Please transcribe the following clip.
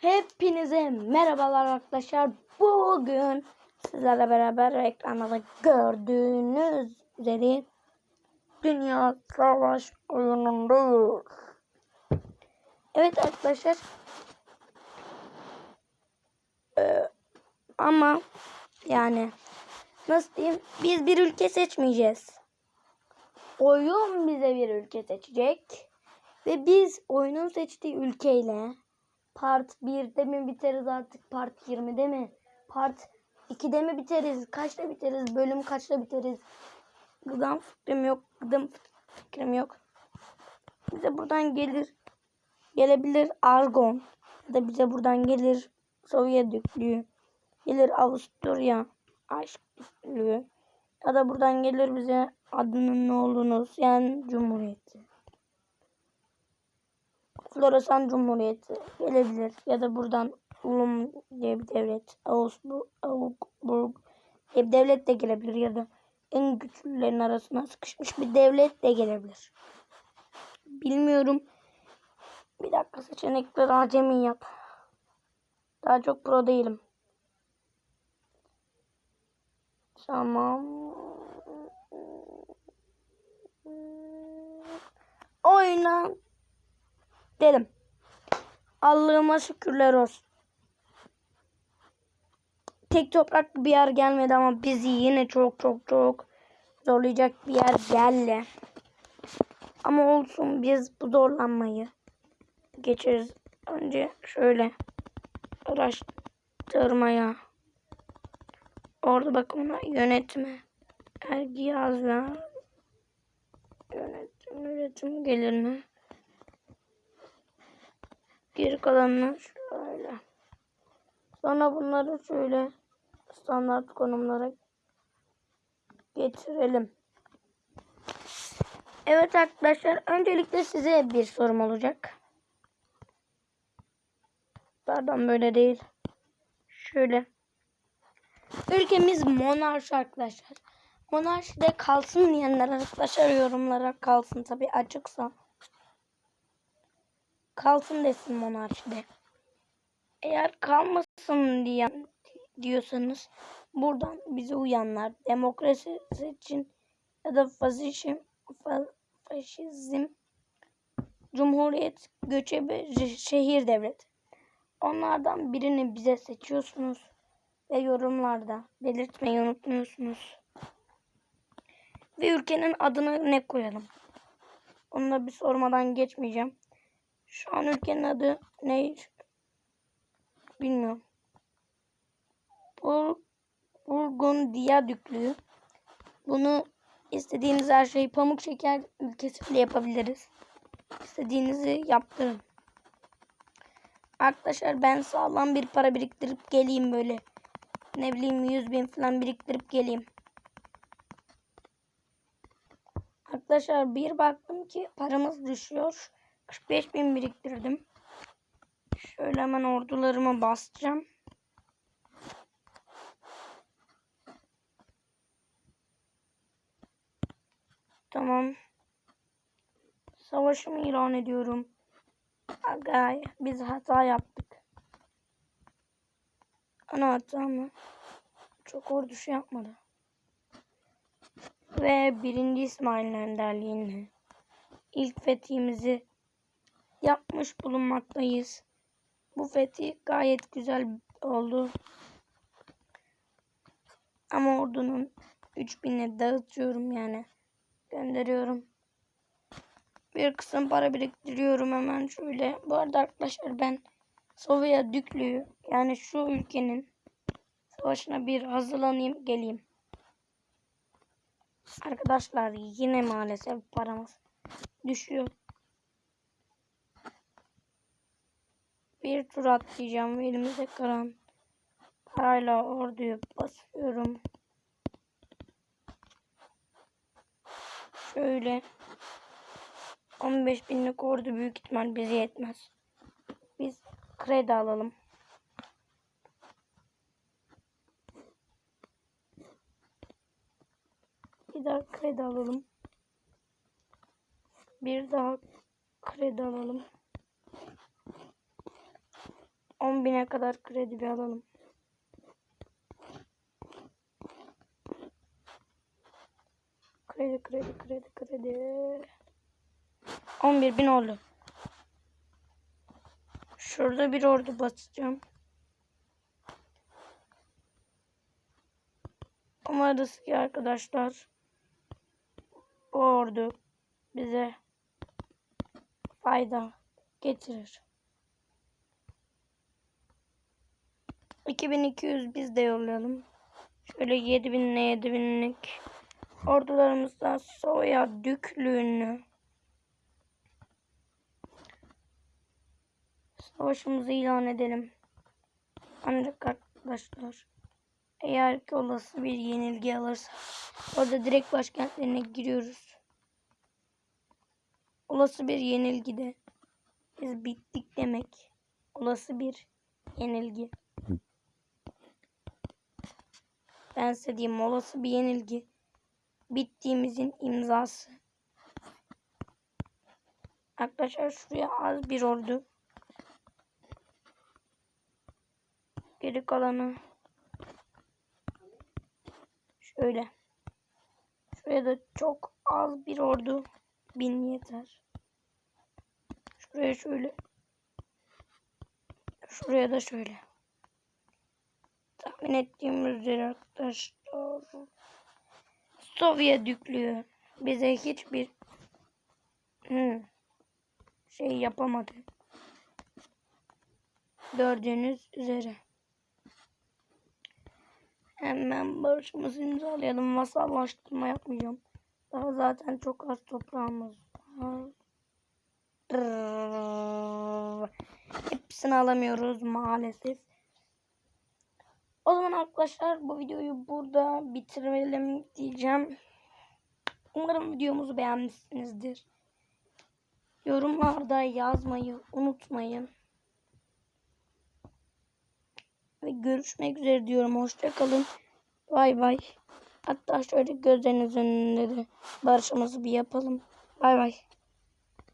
Hepinize merhabalar arkadaşlar. Bugün sizlerle beraber ekranda da gördüğünüz üzere Dünya Savaş oyunundayız. Evet arkadaşlar. Ee, ama yani nasıl diyeyim biz bir ülke seçmeyeceğiz. Oyun bize bir ülke seçecek. Ve biz oyunun seçtiği ülkeyle part 1'de mi biteriz artık part 20'de mi? Part 2'de mi biteriz? Kaçta biteriz? Bölüm kaçta biteriz? Gıdam fikrim yok. Gıdam fikrim yok. Bize buradan gelir. Gelebilir Argon. Ya da bize buradan gelir Sovyet yüklüğü. Gelir Avusturya aşk yüklüğü. Ya da buradan gelir bize adının ne olduğunu yani Cumhuriyeti. Floresan Cumhuriyeti gelebilir. Ya da buradan Ulum diye bir devlet. Augsburg, Augsburg diye bir devlet de gelebilir. Ya da en güçlülerin arasına sıkışmış bir devlet de gelebilir. Bilmiyorum. Bir dakika seçenekleri acemi yap. Daha çok pro değilim. Tamam. Oyna dedim. Allah'ıma şükürler olsun. Tek toprak bir yer gelmedi ama bizi yine çok çok çok zorlayacak bir yer geldi. Ama olsun biz bu zorlanmayı geçeriz. Önce şöyle araştırmaya. Orada bak ona yönetme. Ergi yazlar. Yönetim, üretim gelir mi? Geri kalanını şöyle. Sonra bunları şöyle standart konumlara getirelim. Evet arkadaşlar öncelikle size bir sorum olacak. Pardon böyle değil. Şöyle. Ülkemiz monarşi arkadaşlar. Monarşide kalsın diyenler arkadaşlar yorumlara kalsın tabi açıksa. Kalsın desin monarşide. Eğer kalmasın diyen diyorsanız buradan bize uyanlar demokrasi için ya da faşizm, faşizm cumhuriyet göçebe şehir devlet onlardan birini bize seçiyorsunuz ve yorumlarda belirtmeyi unutmuyorsunuz. Ve ülkenin adını ne koyalım? Onu da bir sormadan geçmeyeceğim. Şu an ülkenin adı ne? Bilmiyorum. Bur Burgundiya Düklüğü. Bunu istediğiniz her şeyi pamuk şeker ülkesi bile yapabiliriz. İstediğinizi yaptırın. Arkadaşlar ben sağlam bir para biriktirip geleyim böyle. Ne bileyim 100 bin falan biriktirip geleyim. Arkadaşlar bir baktım ki paramız düşüyor. 45 bin biriktirdim. Şöyle hemen ordularımı basacağım. Tamam. Savaşımı ilan ediyorum. Agay biz hata yaptık. Ana hata mı? Çok ordu şey yapmadı. Ve birinci İsmail önderliğinde ilk fethimizi yapmış bulunmaktayız. Bu fethi gayet güzel oldu. Ama ordunun 3000'i dağıtıyorum yani. Gönderiyorum. Bir kısım para biriktiriyorum hemen şöyle. Bu arada arkadaşlar ben Sovyet Düklüğü yani şu ülkenin savaşına bir hazırlanayım geleyim. Arkadaşlar yine maalesef paramız düşüyor. Bir tur atlayacağım. Elimizde kalan parayla orduyu basıyorum. Şöyle 15 binlik ordu büyük ihtimal bize yetmez. Biz kredi alalım. Bir daha kredi alalım. Bir daha kredi alalım. 10 bine kadar kredi bir alalım. Kredi kredi kredi kredi. 11 bin oldu. Şurada bir ordu basacağım. Umarız ki arkadaşlar bu ordu bize fayda getirir. 2200 biz de yollayalım. Şöyle 7000 ile 7000'lik ordularımızdan soya düklüğünü savaşımızı ilan edelim. Ancak arkadaşlar eğer ki olası bir yenilgi alırsa orada direkt başkentlerine giriyoruz. Olası bir yenilgide biz bittik demek. Olası bir yenilgi. Ben size diyeyim olası bir yenilgi. Bittiğimizin imzası. Arkadaşlar şuraya az bir ordu. Geri kalanı şöyle. Şuraya da çok az bir ordu. Bin yeter. Şuraya şöyle. Şuraya da şöyle. Tahmin ettiğim üzere arkadaşlar. Sovyet yüklüyor. Bize hiçbir şey yapamadı. Gördüğünüz üzere. Hemen barışımızı imzalayalım. Vasallaştırma yapmayacağım. Daha zaten çok az toprağımız var. Hepsini alamıyoruz maalesef. O zaman arkadaşlar bu videoyu burada bitirelim diyeceğim. Umarım videomuzu beğenmişsinizdir. Yorumlarda yazmayı unutmayın. Ve görüşmek üzere diyorum. Hoşçakalın. Bay bay. Hatta şöyle gözleriniz önünde de barışımızı bir yapalım. Bay bay.